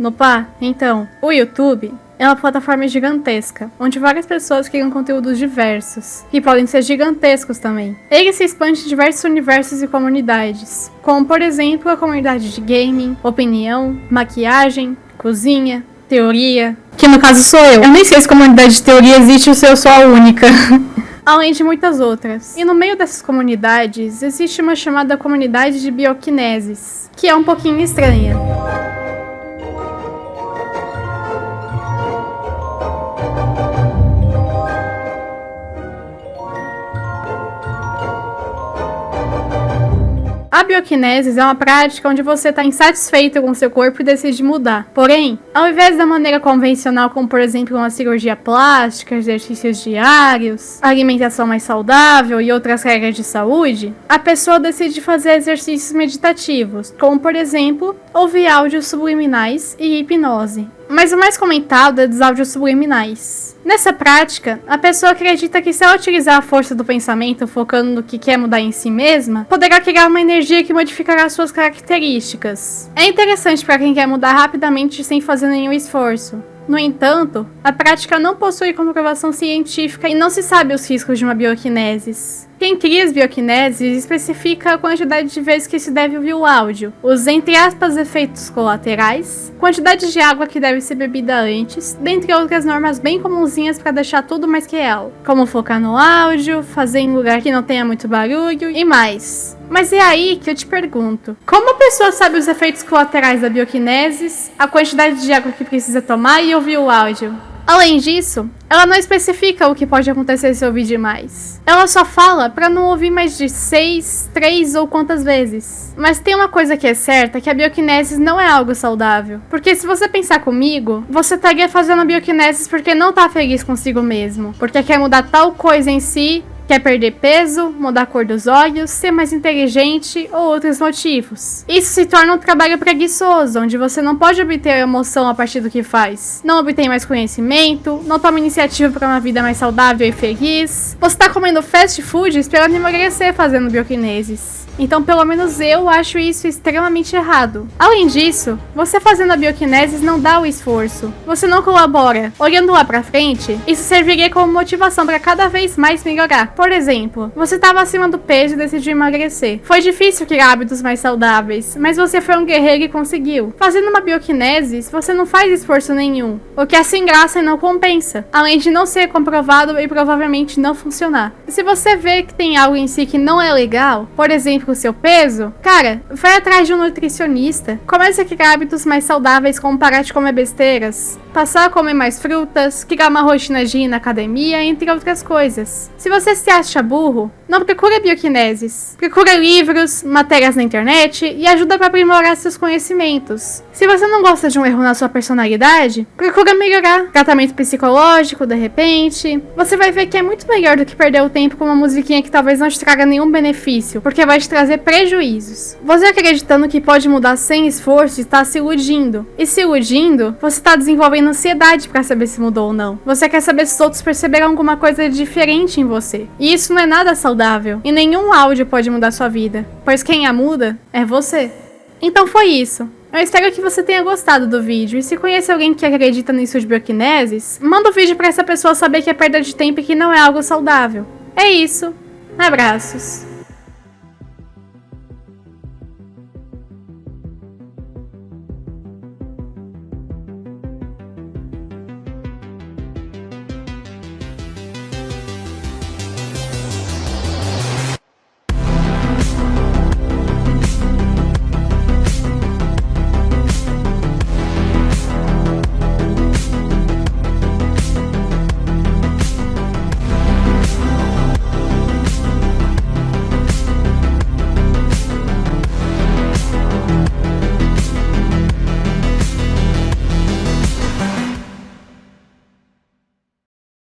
No pá, então, o YouTube é uma plataforma gigantesca, onde várias pessoas criam conteúdos diversos, que podem ser gigantescos também. Ele se expande em diversos universos e comunidades, como por exemplo a comunidade de gaming, opinião, maquiagem, cozinha, teoria, que no caso sou eu. Eu nem sei se comunidade de teoria existe ou se eu sou a única. além de muitas outras. E no meio dessas comunidades, existe uma chamada comunidade de bioquineses, que é um pouquinho estranha. A bioquinesis é uma prática onde você está insatisfeito com seu corpo e decide mudar. Porém, ao invés da maneira convencional, como por exemplo uma cirurgia plástica, exercícios diários, alimentação mais saudável e outras regras de saúde, a pessoa decide fazer exercícios meditativos, como por exemplo, ouvir áudios subliminais e hipnose. Mas o mais comentado é dos áudios subliminais. Nessa prática, a pessoa acredita que se ela utilizar a força do pensamento focando no que quer mudar em si mesma, poderá criar uma energia que modificará suas características. É interessante para quem quer mudar rapidamente sem fazer nenhum esforço. No entanto, a prática não possui comprovação científica e não se sabe os riscos de uma bioquinesis. Quem cria as bioquineses especifica a quantidade de vezes que se deve ouvir o áudio, os entre aspas efeitos colaterais, quantidade de água que deve ser bebida antes, dentre outras normas bem comunzinhas para deixar tudo mais que real, como focar no áudio, fazer em lugar que não tenha muito barulho e mais. Mas é aí que eu te pergunto, como a pessoa sabe os efeitos colaterais da bioquinesis, a quantidade de água que precisa tomar e ouvir o áudio? Além disso, ela não especifica o que pode acontecer se ouvir demais. Ela só fala para não ouvir mais de 6, 3 ou quantas vezes. Mas tem uma coisa que é certa, que a bioquinesis não é algo saudável. Porque se você pensar comigo, você estaria fazendo a bioquinesis porque não tá feliz consigo mesmo. Porque quer mudar tal coisa em si Quer perder peso, mudar a cor dos olhos, ser mais inteligente ou outros motivos. Isso se torna um trabalho preguiçoso, onde você não pode obter emoção a partir do que faz. Não obtém mais conhecimento, não toma iniciativa para uma vida mais saudável e feliz. Você está comendo fast food esperando emagrecer fazendo bioquineses. Então, pelo menos eu acho isso extremamente errado. Além disso, você fazendo a bioquinesis não dá o esforço. Você não colabora. Olhando lá pra frente, isso serviria como motivação para cada vez mais melhorar. Por exemplo, você estava acima do peso e decidiu emagrecer. Foi difícil criar hábitos mais saudáveis, mas você foi um guerreiro e conseguiu. Fazendo uma bioquinesis, você não faz esforço nenhum, o que é sem graça e não compensa, além de não ser comprovado e provavelmente não funcionar. Se você vê que tem algo em si que não é legal, por exemplo, com o seu peso, cara, vai atrás de um nutricionista. Comece a criar hábitos mais saudáveis, como parar de comer besteiras, passar a comer mais frutas, criar uma rotina de ir na academia, entre outras coisas. Se você se acha burro, não procura bioquineses. Procura livros, matérias na internet e ajuda para aprimorar seus conhecimentos. Se você não gosta de um erro na sua personalidade, procura melhorar. Tratamento psicológico, de repente. Você vai ver que é muito melhor do que perder o tempo com uma musiquinha que talvez não te traga nenhum benefício, porque vai te trazer prejuízos. Você acreditando que pode mudar sem esforço está se iludindo. E se iludindo, você está desenvolvendo ansiedade para saber se mudou ou não. Você quer saber se os outros perceberam alguma coisa diferente em você. E isso não é nada saudável saudável. E nenhum áudio pode mudar sua vida, pois quem a muda é você. Então foi isso. Eu espero que você tenha gostado do vídeo, e se conhece alguém que acredita nisso de bioquineses, manda o vídeo para essa pessoa saber que é perda de tempo e que não é algo saudável. É isso. Abraços.